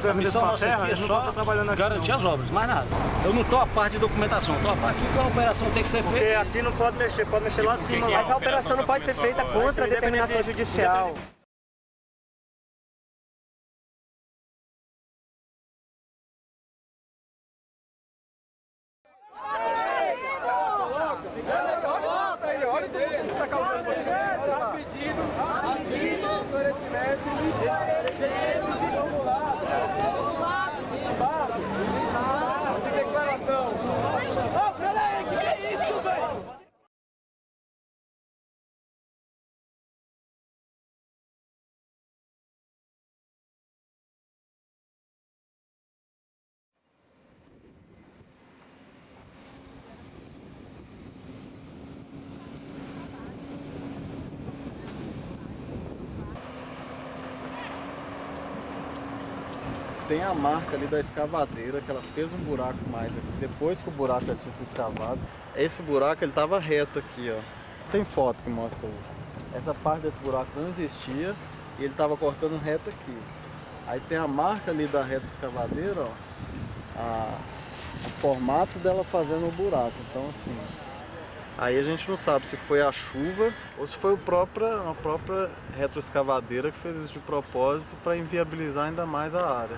tem A missão sua nossa terra, aqui é só estão trabalhando aqui, garantir não. as obras, mais nada. Eu não estou a parte de documentação, estou a parte de que a operação tem que ser Porque feita. aqui não pode mexer, pode mexer lá de cima. Mas a operação não pode ser feita contra a determinação judicial. Ô, peraí, que que é isso, velho? Tem a marca ali da escavadeira que ela fez um buraco mais aqui, depois que o buraco já tinha sido cavado. Esse buraco ele tava reto aqui, ó. Tem foto que mostra isso. Essa parte desse buraco não existia e ele tava cortando reto aqui. Aí tem a marca ali da reta escavadeira, ó. A, o formato dela fazendo o buraco. Então assim. Aí a gente não sabe se foi a chuva ou se foi o própria, a própria retroescavadeira que fez isso de propósito para inviabilizar ainda mais a área.